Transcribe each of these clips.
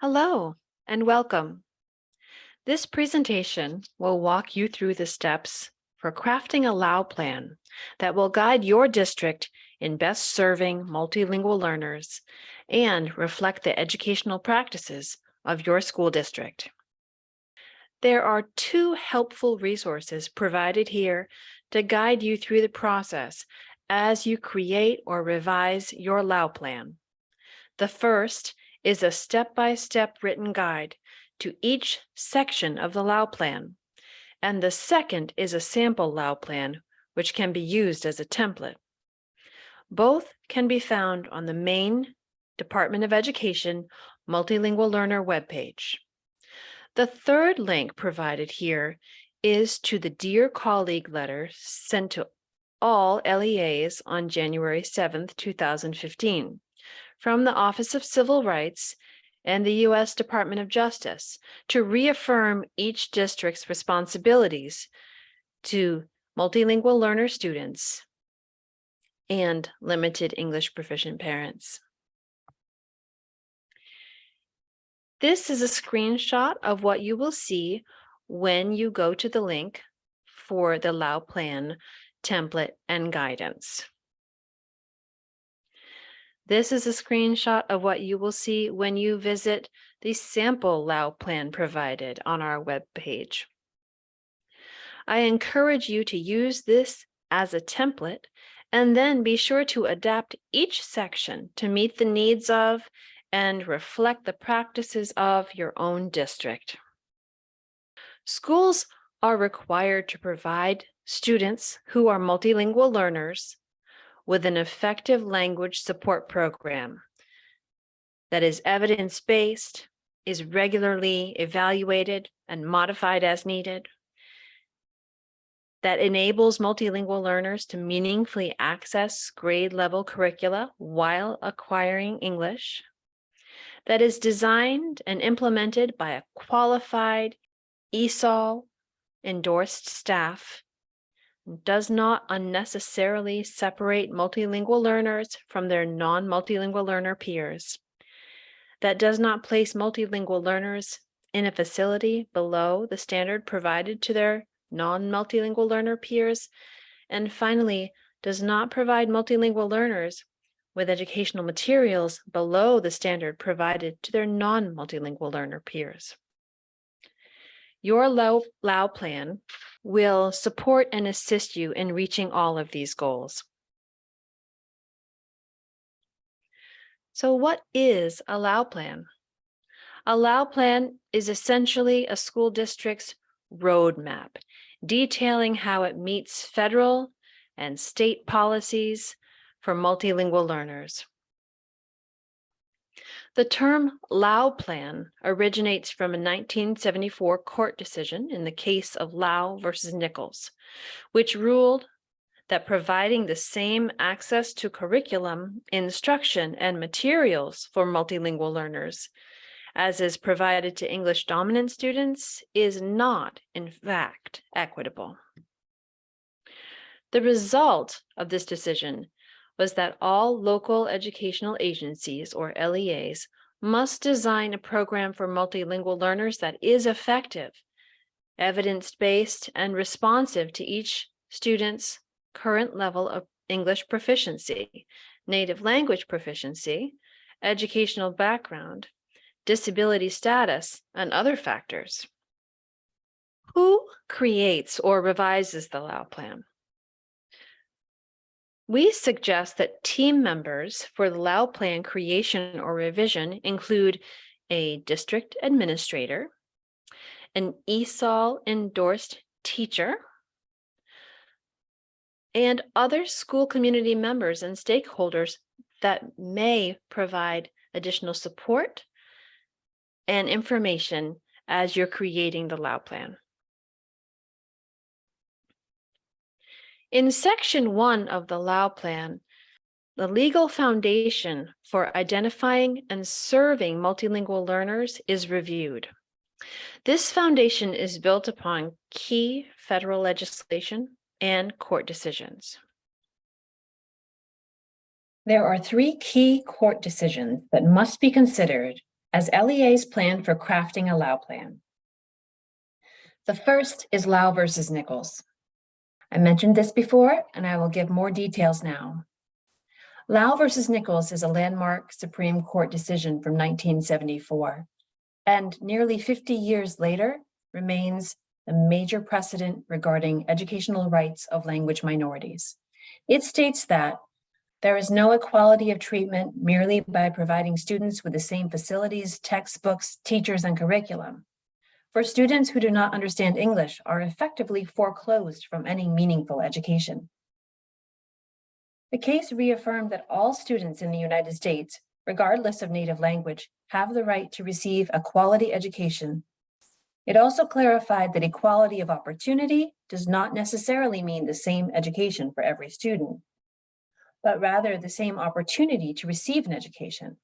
Hello and welcome. This presentation will walk you through the steps for crafting a Lau plan that will guide your district in best serving multilingual learners and reflect the educational practices of your school district. There are two helpful resources provided here to guide you through the process as you create or revise your Lau plan. The first is a step-by-step written guide to each section of the Lau plan, and the second is a sample Lau plan, which can be used as a template. Both can be found on the main Department of Education Multilingual Learner webpage. The third link provided here is to the Dear Colleague letter sent to all LEAs on January 7th, 2015 from the Office of Civil Rights and the U.S. Department of Justice to reaffirm each district's responsibilities to multilingual learner students and limited English proficient parents. This is a screenshot of what you will see when you go to the link for the Lau Plan template and guidance. This is a screenshot of what you will see when you visit the sample Lau plan provided on our web page. I encourage you to use this as a template and then be sure to adapt each section to meet the needs of and reflect the practices of your own district. Schools are required to provide students who are multilingual learners with an effective language support program that is evidence-based, is regularly evaluated and modified as needed, that enables multilingual learners to meaningfully access grade level curricula while acquiring English, that is designed and implemented by a qualified ESOL endorsed staff does not unnecessarily separate multilingual learners from their non-multilingual learner peers. That does not place multilingual learners in a facility below the standard provided to their non-multilingual learner peers. And finally, does not provide multilingual learners with educational materials below the standard provided to their non-multilingual learner peers. Your Lau, plan will support and assist you in reaching all of these goals. So what is a Lau plan? A Lau plan is essentially a school district's roadmap, detailing how it meets federal and state policies for multilingual learners. The term Lau plan originates from a 1974 court decision in the case of Lau versus Nichols, which ruled that providing the same access to curriculum, instruction, and materials for multilingual learners as is provided to English dominant students is not, in fact, equitable. The result of this decision was that all local educational agencies, or LEAs, must design a program for multilingual learners that is effective, evidence-based, and responsive to each student's current level of English proficiency, native language proficiency, educational background, disability status, and other factors. Who creates or revises the Lau Plan? We suggest that team members for the Lau plan creation or revision include a district administrator, an ESOL endorsed teacher, and other school community members and stakeholders that may provide additional support and information as you're creating the Lau plan. In section one of the Lau plan, the legal foundation for identifying and serving multilingual learners is reviewed. This foundation is built upon key federal legislation and court decisions. There are three key court decisions that must be considered as LEA's plan for crafting a Lau plan. The first is Lau versus Nichols. I mentioned this before, and I will give more details now. Lau versus Nichols is a landmark Supreme Court decision from 1974, and nearly 50 years later remains a major precedent regarding educational rights of language minorities. It states that there is no equality of treatment merely by providing students with the same facilities, textbooks, teachers, and curriculum. For students who do not understand English are effectively foreclosed from any meaningful education. The case reaffirmed that all students in the United States, regardless of native language, have the right to receive a quality education. It also clarified that equality of opportunity does not necessarily mean the same education for every student, but rather the same opportunity to receive an education.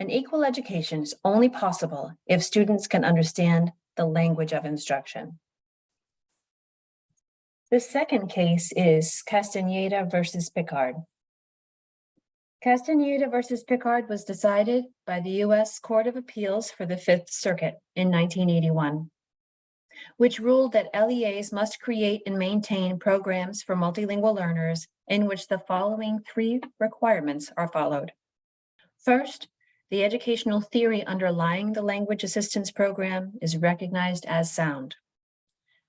An equal education is only possible if students can understand the language of instruction. The second case is Castaneda versus Pickard. Castaneda versus Pickard was decided by the U.S. Court of Appeals for the Fifth Circuit in 1981, which ruled that LEAs must create and maintain programs for multilingual learners in which the following three requirements are followed. First, the educational theory underlying the language assistance program is recognized as sound.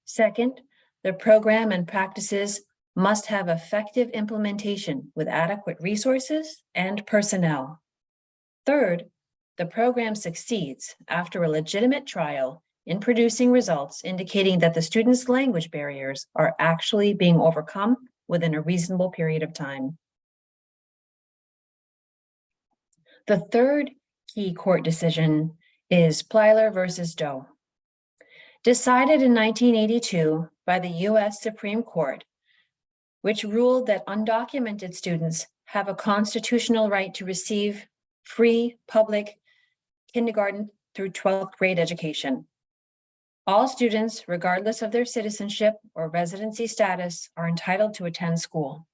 Second, the program and practices must have effective implementation with adequate resources and personnel. Third, the program succeeds after a legitimate trial in producing results indicating that the students' language barriers are actually being overcome within a reasonable period of time. The third key court decision is Plyler versus Doe. Decided in 1982, by the US Supreme Court, which ruled that undocumented students have a constitutional right to receive free public kindergarten through 12th grade education. All students, regardless of their citizenship or residency status, are entitled to attend school.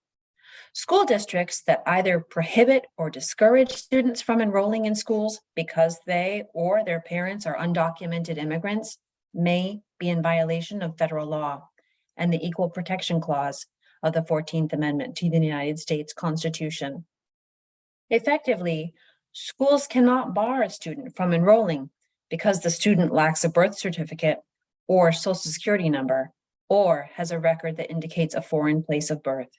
School districts that either prohibit or discourage students from enrolling in schools because they or their parents are undocumented immigrants may be in violation of federal law and the Equal Protection Clause of the 14th Amendment to the United States Constitution. Effectively, schools cannot bar a student from enrolling because the student lacks a birth certificate or social security number or has a record that indicates a foreign place of birth.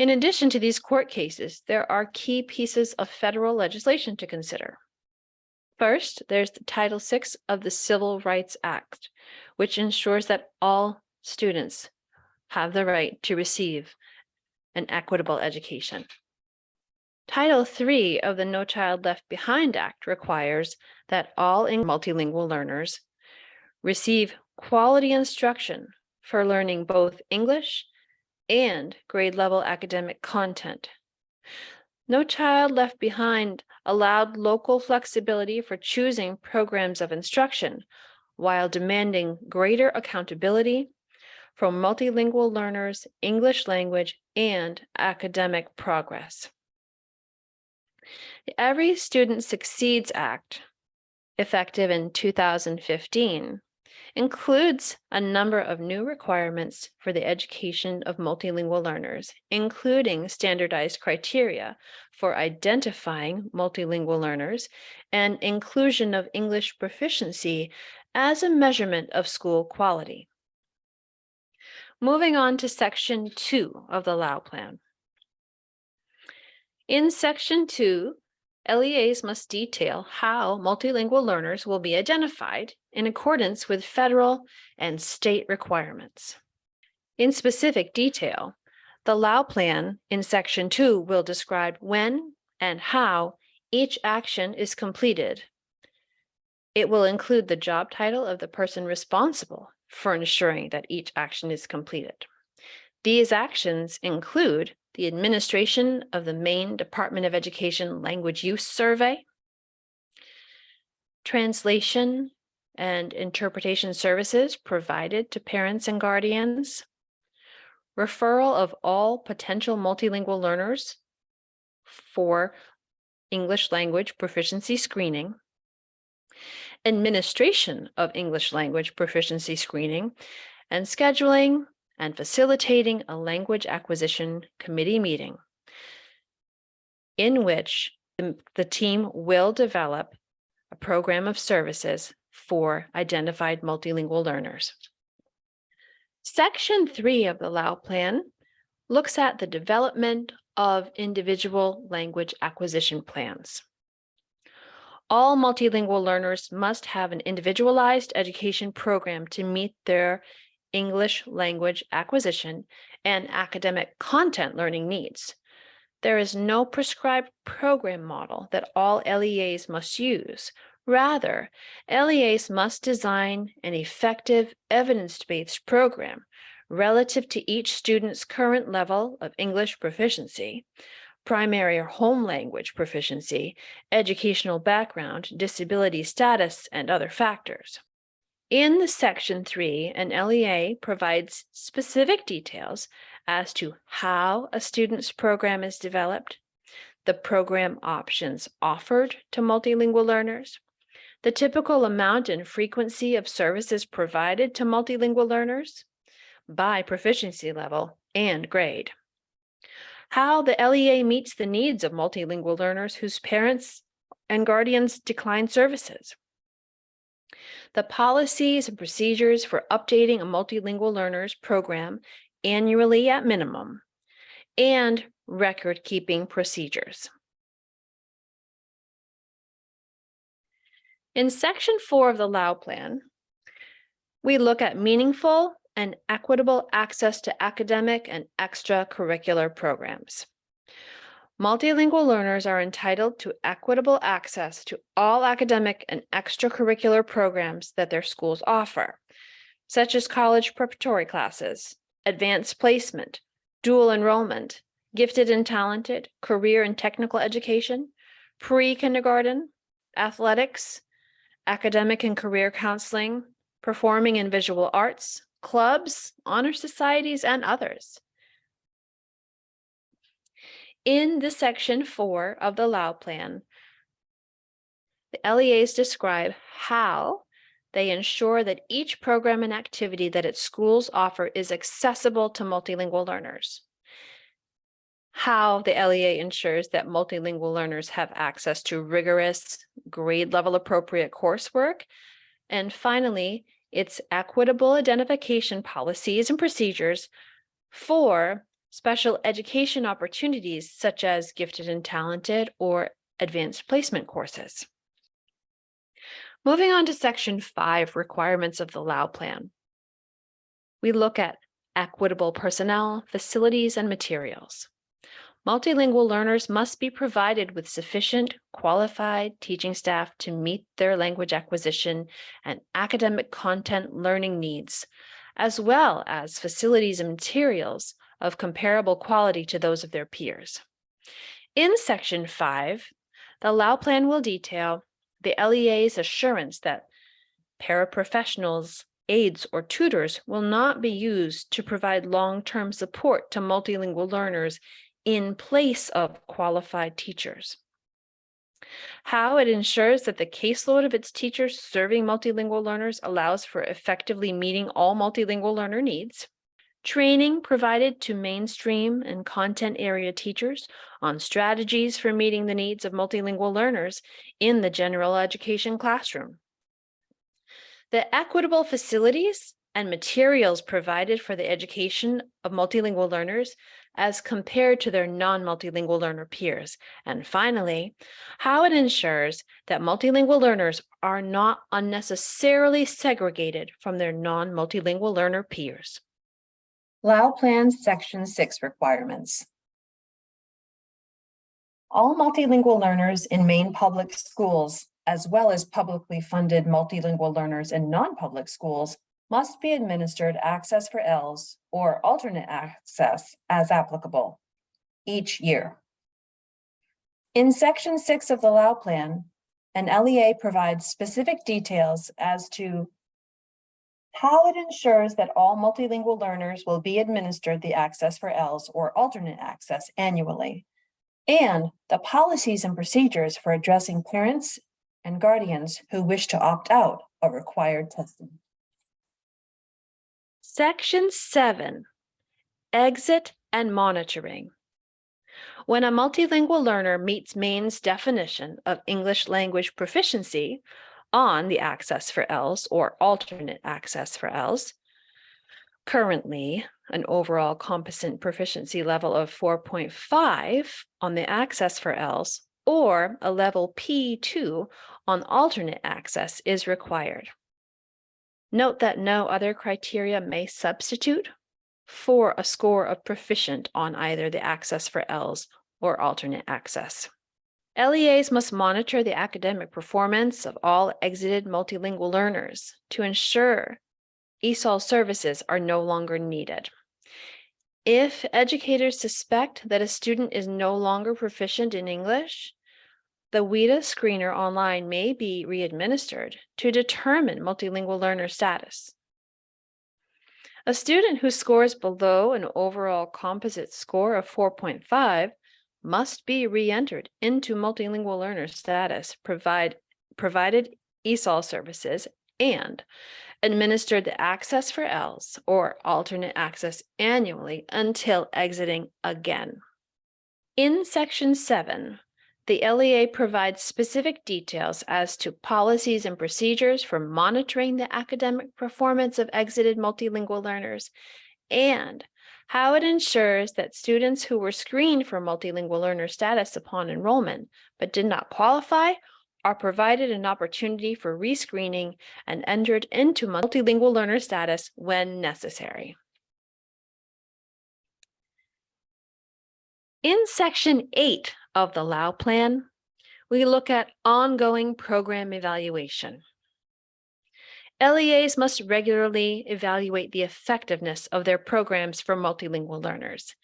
In addition to these court cases, there are key pieces of federal legislation to consider. First, there's the Title VI of the Civil Rights Act, which ensures that all students have the right to receive an equitable education. Title III of the No Child Left Behind Act requires that all multilingual learners receive quality instruction for learning both English and grade level academic content. No Child Left Behind allowed local flexibility for choosing programs of instruction while demanding greater accountability from multilingual learners, English language, and academic progress. The Every Student Succeeds Act, effective in 2015, includes a number of new requirements for the education of multilingual learners, including standardized criteria for identifying multilingual learners and inclusion of English proficiency as a measurement of school quality. Moving on to section two of the Lau Plan. In section two, LEAs must detail how multilingual learners will be identified in accordance with federal and state requirements. In specific detail, the Lau plan in section two will describe when and how each action is completed. It will include the job title of the person responsible for ensuring that each action is completed. These actions include the administration of the Maine Department of Education Language Use Survey, translation and interpretation services provided to parents and guardians, referral of all potential multilingual learners for English language proficiency screening, administration of English language proficiency screening, and scheduling and facilitating a language acquisition committee meeting in which the, team will develop a program of services for identified multilingual learners. Section three of the Lau Plan looks at the development of individual language acquisition plans. All multilingual learners must have an individualized education program to meet their English language acquisition and academic content learning needs. There is no prescribed program model that all LEAs must use. Rather, LEAs must design an effective evidence-based program relative to each student's current level of English proficiency, primary or home language proficiency, educational background, disability status, and other factors. In the section three, an LEA provides specific details as to how a student's program is developed, the program options offered to multilingual learners, the typical amount and frequency of services provided to multilingual learners by proficiency level and grade. How the LEA meets the needs of multilingual learners whose parents and guardians decline services. The policies and procedures for updating a multilingual learner's program annually at minimum, and record-keeping procedures. In section four of the Lau Plan, we look at meaningful and equitable access to academic and extracurricular programs. Multilingual learners are entitled to equitable access to all academic and extracurricular programs that their schools offer, such as college preparatory classes, advanced placement, dual enrollment, gifted and talented, career and technical education, pre-kindergarten, athletics, academic and career counseling, performing and visual arts, clubs, honor societies, and others. In the section four of the Lau Plan, the LEAs describe how they ensure that each program and activity that its schools offer is accessible to multilingual learners. How the LEA ensures that multilingual learners have access to rigorous grade level appropriate coursework. And finally, its equitable identification policies and procedures for special education opportunities such as gifted and talented or advanced placement courses. Moving on to section five, requirements of the Lau plan. We look at equitable personnel, facilities, and materials. Multilingual learners must be provided with sufficient qualified teaching staff to meet their language acquisition and academic content learning needs, as well as facilities and materials of comparable quality to those of their peers. In section five, the Lau plan will detail the LEA's assurance that paraprofessionals, aides, or tutors will not be used to provide long-term support to multilingual learners in place of qualified teachers. How it ensures that the caseload of its teachers serving multilingual learners allows for effectively meeting all multilingual learner needs. Training provided to mainstream and content area teachers on strategies for meeting the needs of multilingual learners in the general education classroom. The equitable facilities and materials provided for the education of multilingual learners as compared to their non-multilingual learner peers. And finally, how it ensures that multilingual learners are not unnecessarily segregated from their non-multilingual learner peers. Lau Plan Section 6 requirements. All multilingual learners in Maine public schools, as well as publicly funded multilingual learners in non-public schools, must be administered Access for ELLs or alternate access as applicable each year. In Section 6 of the Lau Plan, an LEA provides specific details as to how it ensures that all multilingual learners will be administered the Access for ELLs or alternate access annually, and the policies and procedures for addressing parents and guardians who wish to opt out of required testing. Section seven, exit and monitoring. When a multilingual learner meets Maine's definition of English language proficiency on the Access for ELLs or alternate Access for ELLs, currently an overall competent proficiency level of 4.5 on the Access for ELLs or a level P2 on alternate access is required. Note that no other criteria may substitute for a score of proficient on either the access for ELLs or alternate access. LEAs must monitor the academic performance of all exited multilingual learners to ensure ESOL services are no longer needed. If educators suspect that a student is no longer proficient in English, the WIDA screener online may be re-administered to determine multilingual learner status. A student who scores below an overall composite score of 4.5 must be re-entered into multilingual learner status provide, provided ESOL services and administered the access for ELLs or alternate access annually until exiting again. In section seven, the LEA provides specific details as to policies and procedures for monitoring the academic performance of exited multilingual learners and how it ensures that students who were screened for multilingual learner status upon enrollment but did not qualify are provided an opportunity for rescreening and entered into multilingual learner status when necessary. In section eight of the Lau plan, we look at ongoing program evaluation. LEAs must regularly evaluate the effectiveness of their programs for multilingual learners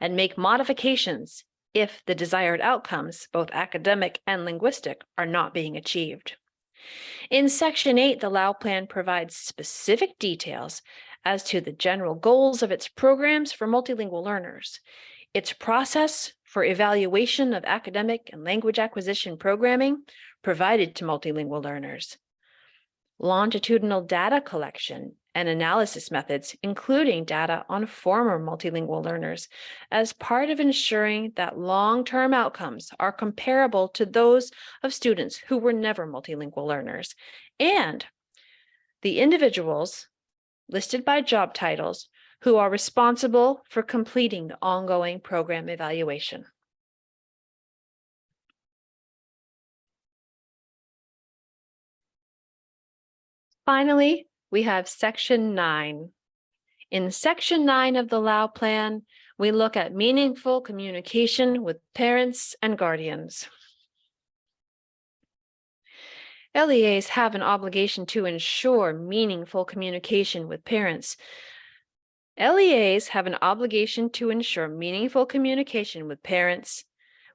and make modifications if the desired outcomes, both academic and linguistic, are not being achieved. In Section 8, the Lau plan provides specific details as to the general goals of its programs for multilingual learners, its process for evaluation of academic and language acquisition programming provided to multilingual learners, longitudinal data collection and analysis methods, including data on former multilingual learners, as part of ensuring that long-term outcomes are comparable to those of students who were never multilingual learners, and the individuals listed by job titles who are responsible for completing the ongoing program evaluation. Finally, we have section nine. In section nine of the Lau plan, we look at meaningful communication with parents and guardians. LEAs have an obligation to ensure meaningful communication with parents. LEAs have an obligation to ensure meaningful communication with parents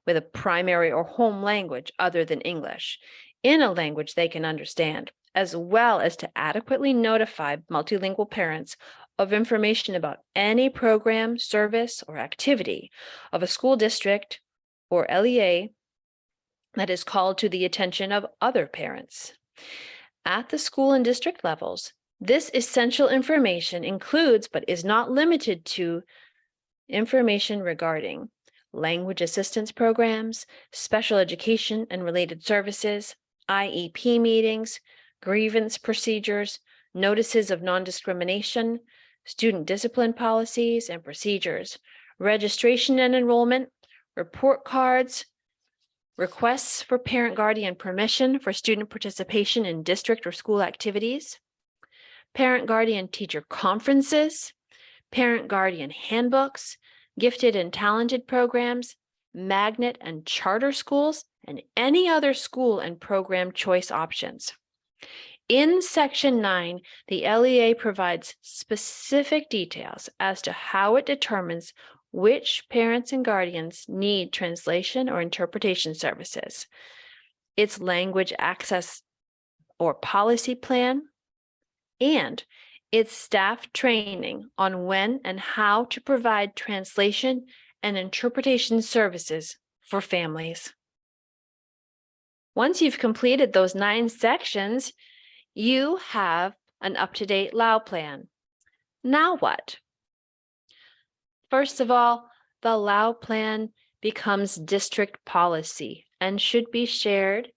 with a primary or home language other than English in a language they can understand as well as to adequately notify multilingual parents of information about any program, service, or activity of a school district or LEA that is called to the attention of other parents. At the school and district levels, this essential information includes but is not limited to information regarding language assistance programs, special education and related services, IEP meetings, grievance procedures, notices of non-discrimination, student discipline policies and procedures, registration and enrollment, report cards, requests for parent guardian permission for student participation in district or school activities, parent guardian teacher conferences, parent guardian handbooks, gifted and talented programs, magnet and charter schools, and any other school and program choice options. In section nine, the LEA provides specific details as to how it determines which parents and guardians need translation or interpretation services, its language access or policy plan, and its staff training on when and how to provide translation and interpretation services for families. Once you've completed those nine sections, you have an up-to-date Lau plan. Now what? First of all, the Lau plan becomes district policy and should be shared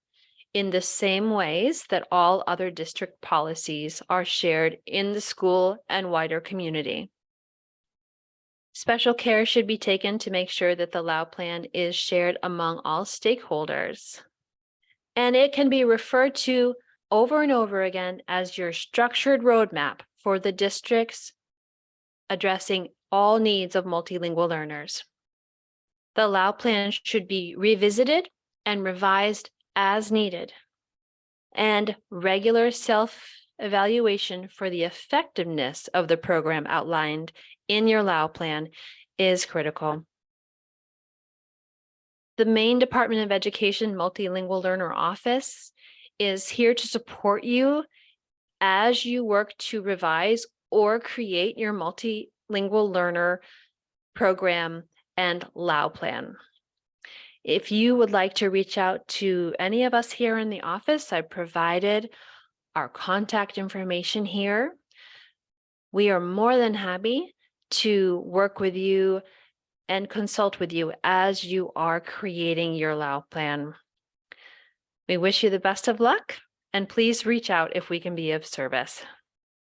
in the same ways that all other district policies are shared in the school and wider community. Special care should be taken to make sure that the Lau plan is shared among all stakeholders. And it can be referred to over and over again as your structured roadmap for the districts addressing all needs of multilingual learners. The Lau plan should be revisited and revised as needed. And regular self-evaluation for the effectiveness of the program outlined in your Lau plan is critical. The Maine Department of Education Multilingual Learner Office is here to support you as you work to revise or create your multilingual learner program and Lau plan. If you would like to reach out to any of us here in the office, I provided our contact information here. We are more than happy to work with you and consult with you as you are creating your Lau plan. We wish you the best of luck and please reach out if we can be of service.